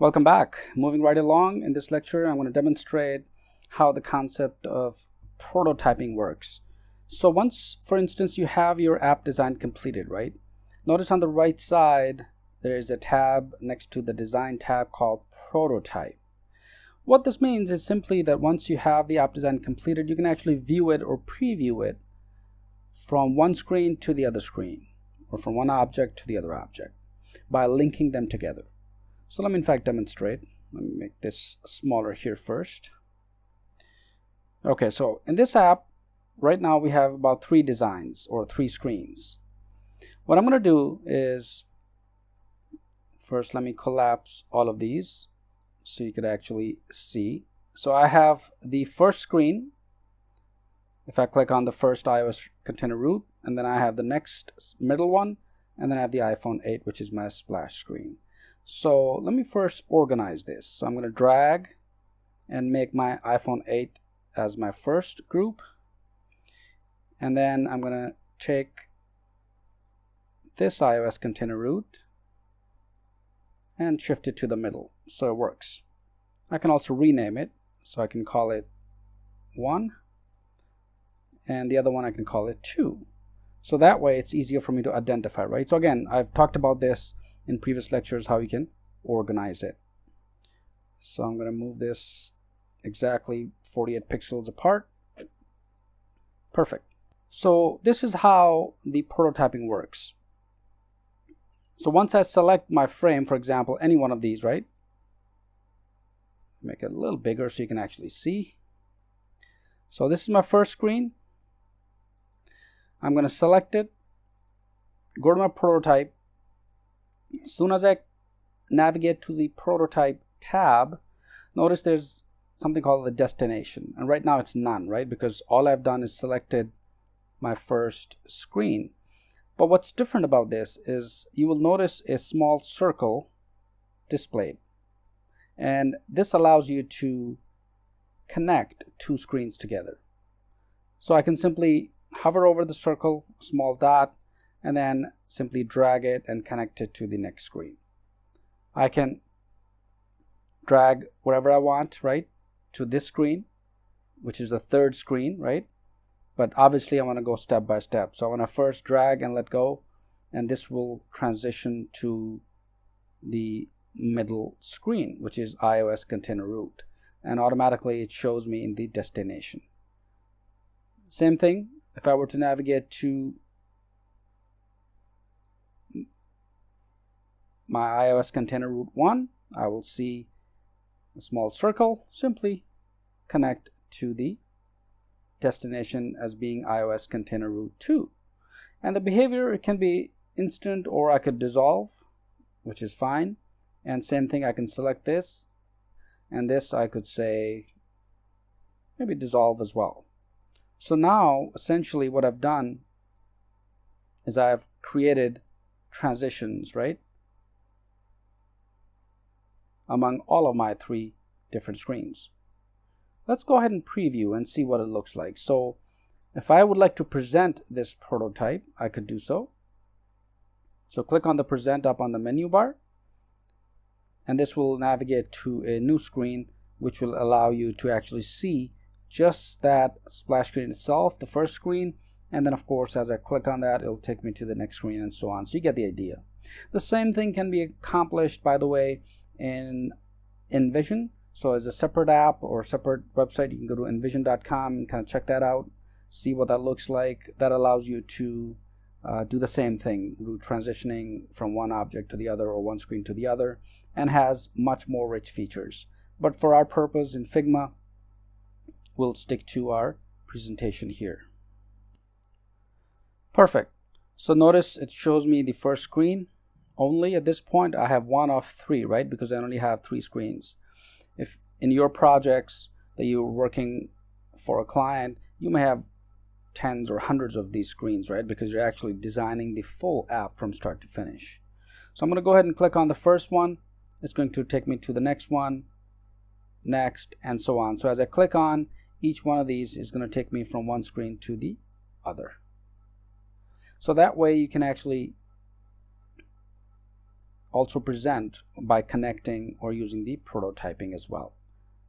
Welcome back. Moving right along in this lecture, I'm going to demonstrate how the concept of prototyping works. So once, for instance, you have your app design completed, right? Notice on the right side, there is a tab next to the design tab called prototype. What this means is simply that once you have the app design completed, you can actually view it or preview it from one screen to the other screen or from one object to the other object by linking them together. So let me in fact demonstrate. Let me make this smaller here first. Okay, so in this app, right now we have about three designs or three screens. What I'm going to do is first let me collapse all of these so you could actually see. So I have the first screen. If I click on the first iOS container root, and then I have the next middle one, and then I have the iPhone 8, which is my splash screen. So let me first organize this. So I'm going to drag and make my iPhone 8 as my first group. And then I'm going to take this iOS container root and shift it to the middle so it works. I can also rename it so I can call it 1 and the other one I can call it 2. So that way it's easier for me to identify, right? So again, I've talked about this in previous lectures how you can organize it. So I'm going to move this exactly 48 pixels apart. Perfect. So this is how the prototyping works. So once I select my frame, for example, any one of these, right? Make it a little bigger so you can actually see. So this is my first screen. I'm going to select it, go to my prototype, as soon as I navigate to the prototype tab, notice there's something called the destination. And right now it's none, right? Because all I've done is selected my first screen. But what's different about this is you will notice a small circle displayed. And this allows you to connect two screens together. So I can simply hover over the circle, small dot, and then simply drag it and connect it to the next screen. I can drag whatever I want, right, to this screen, which is the third screen, right? But obviously I want to go step by step. So I want to first drag and let go, and this will transition to the middle screen, which is iOS container root. And automatically it shows me in the destination. Same thing, if I were to navigate to my iOS container root 1, I will see a small circle, simply connect to the destination as being iOS container root 2. And the behavior, it can be instant or I could dissolve, which is fine. And same thing, I can select this and this I could say maybe dissolve as well. So now essentially what I've done is I've created transitions, right? Among all of my three different screens. Let's go ahead and preview and see what it looks like. So if I would like to present this prototype, I could do so. So click on the present up on the menu bar and this will navigate to a new screen which will allow you to actually see just that splash screen itself, the first screen, and then of course as I click on that it'll take me to the next screen and so on. So you get the idea. The same thing can be accomplished by the way in InVision. So as a separate app or separate website, you can go to invision.com and kind of check that out, see what that looks like. That allows you to uh, do the same thing, transitioning from one object to the other or one screen to the other, and has much more rich features. But for our purpose in Figma, we'll stick to our presentation here. Perfect. So notice it shows me the first screen only at this point I have one of three right? Because I only have three screens. If in your projects that you're working for a client you may have tens or hundreds of these screens right? Because you're actually designing the full app from start to finish. So I'm going to go ahead and click on the first one. It's going to take me to the next one next and so on. So as I click on each one of these is going to take me from one screen to the other. So that way you can actually also present by connecting or using the prototyping as well.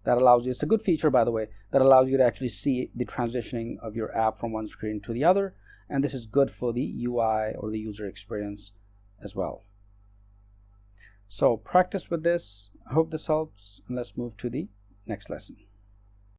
That allows you, it's a good feature by the way, that allows you to actually see the transitioning of your app from one screen to the other. And this is good for the UI or the user experience as well. So practice with this. I hope this helps and let's move to the next lesson.